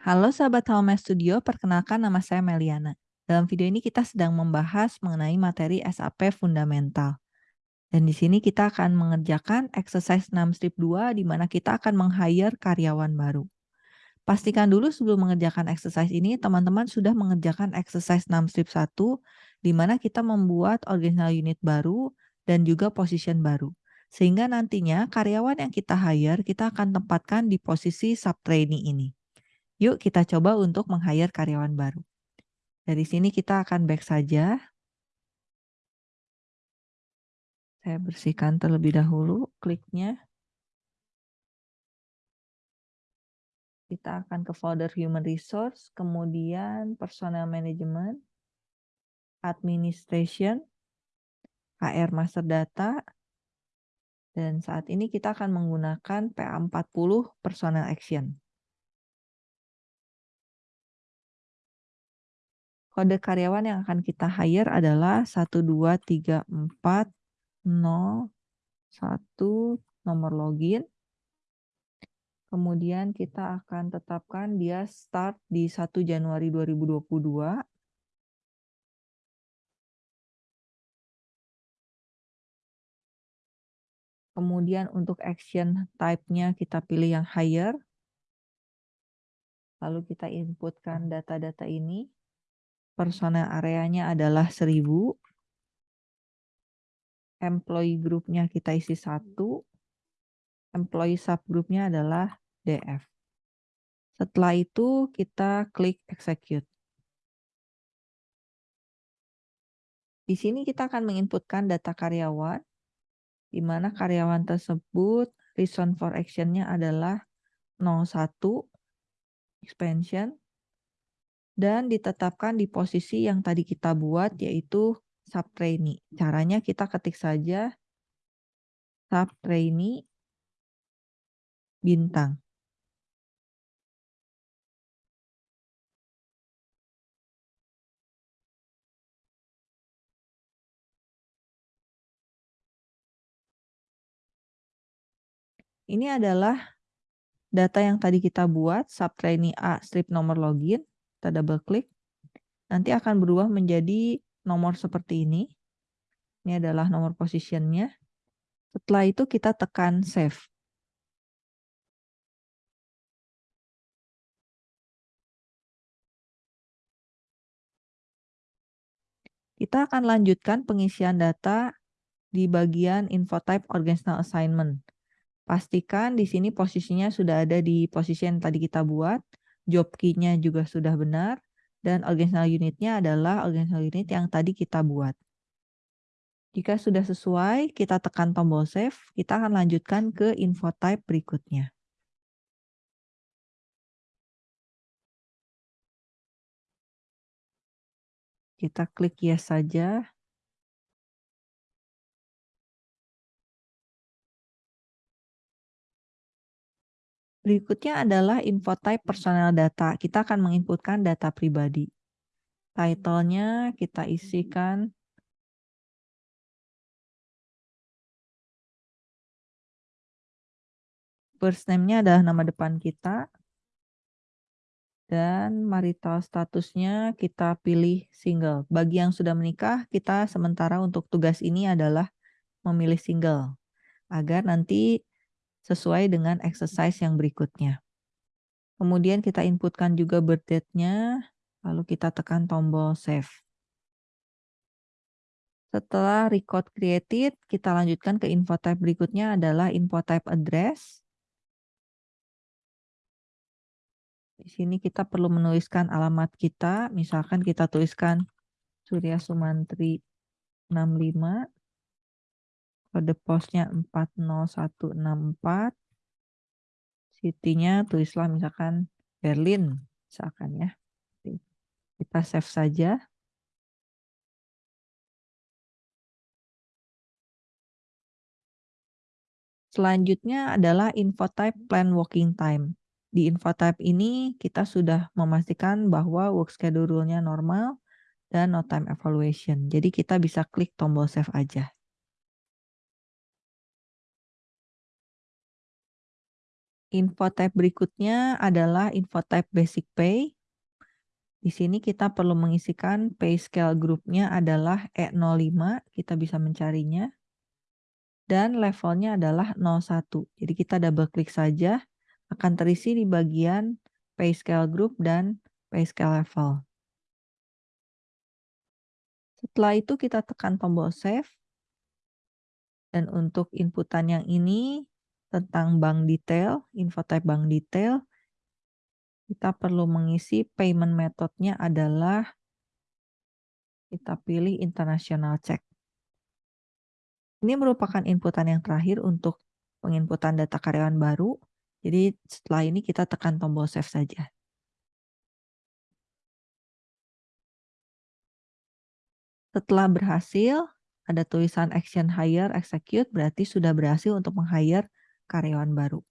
Halo sahabat Home Studio, perkenalkan nama saya Meliana. Dalam video ini kita sedang membahas mengenai materi SAP fundamental. Dan di sini kita akan mengerjakan exercise 6 strip 2 di mana kita akan meng-hire karyawan baru. Pastikan dulu sebelum mengerjakan exercise ini teman-teman sudah mengerjakan exercise 6 strip 1 di mana kita membuat original unit baru dan juga position baru. Sehingga nantinya karyawan yang kita hire kita akan tempatkan di posisi sub trainee ini. Yuk kita coba untuk meng-hire karyawan baru. Dari sini kita akan back saja. Saya bersihkan terlebih dahulu kliknya. Kita akan ke folder Human Resource, kemudian Personal Management, Administration, HR Master Data, dan saat ini kita akan menggunakan PA40 Personal Action. Kode karyawan yang akan kita hire adalah 1234 0, 1, nomor login. Kemudian kita akan tetapkan dia start di 1 Januari 2022. Kemudian untuk action type-nya kita pilih yang hire. Lalu kita inputkan data-data ini. Personel areanya adalah 1000 employee groupnya kita isi satu, employee subgroupnya adalah DF. Setelah itu kita klik execute. Di sini kita akan menginputkan data karyawan, di mana karyawan tersebut reason for action-nya adalah 01, expansion, dan ditetapkan di posisi yang tadi kita buat yaitu sub trainee. Caranya kita ketik saja sub trainee bintang. Ini adalah data yang tadi kita buat, sub trainee A strip nomor login, kita double klik. Nanti akan berubah menjadi nomor seperti ini. Ini adalah nomor positionnya. Setelah itu kita tekan save. Kita akan lanjutkan pengisian data di bagian info type organizational assignment. Pastikan di sini posisinya sudah ada di posisi yang tadi kita buat, job key-nya juga sudah benar, dan organizational unitnya adalah organizational unit yang tadi kita buat. Jika sudah sesuai, kita tekan tombol save, kita akan lanjutkan ke info type berikutnya. Kita klik yes saja. Berikutnya adalah info type personal data. Kita akan menginputkan data pribadi. Title-nya kita isikan First name-nya adalah nama depan kita. Dan marital statusnya kita pilih single. Bagi yang sudah menikah, kita sementara untuk tugas ini adalah memilih single. Agar nanti sesuai dengan exercise yang berikutnya. Kemudian kita inputkan juga birth date-nya, lalu kita tekan tombol save. Setelah record created, kita lanjutkan ke info type berikutnya adalah info type address. Di sini kita perlu menuliskan alamat kita, misalkan kita tuliskan Surya Sumantri 65 kode posnya 40164 city-nya tulislah misalkan Berlin misalkan ya kita save saja Selanjutnya adalah info type plan working time. Di info type ini kita sudah memastikan bahwa work schedule-nya normal dan no time evaluation. Jadi kita bisa klik tombol save aja. Info type berikutnya adalah info type basic pay. Di sini kita perlu mengisikan pay scale grupnya adalah E05, kita bisa mencarinya. Dan levelnya adalah 01. Jadi kita double klik saja, akan terisi di bagian pay scale group dan pay scale level. Setelah itu kita tekan tombol save. Dan untuk inputan yang ini tentang bank detail, info type bank detail, kita perlu mengisi payment methodnya adalah kita pilih international check. Ini merupakan inputan yang terakhir untuk penginputan data karyawan baru. Jadi setelah ini kita tekan tombol save saja. Setelah berhasil, ada tulisan action hire execute berarti sudah berhasil untuk meng-hire karyawan baru.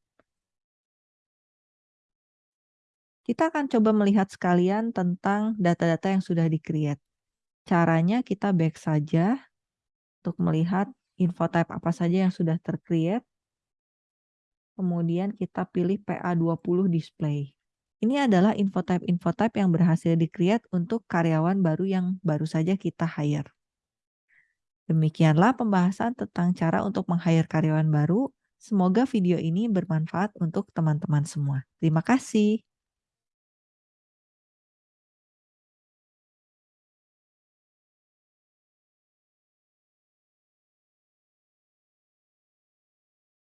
Kita akan coba melihat sekalian tentang data-data yang sudah di-create. Caranya kita back saja untuk melihat info type apa saja yang sudah tercreate. Kemudian kita pilih PA20 display. Ini adalah info type-info type yang berhasil di-create untuk karyawan baru yang baru saja kita hire. Demikianlah pembahasan tentang cara untuk meng-hire karyawan baru. Semoga video ini bermanfaat untuk teman-teman semua. Terima kasih.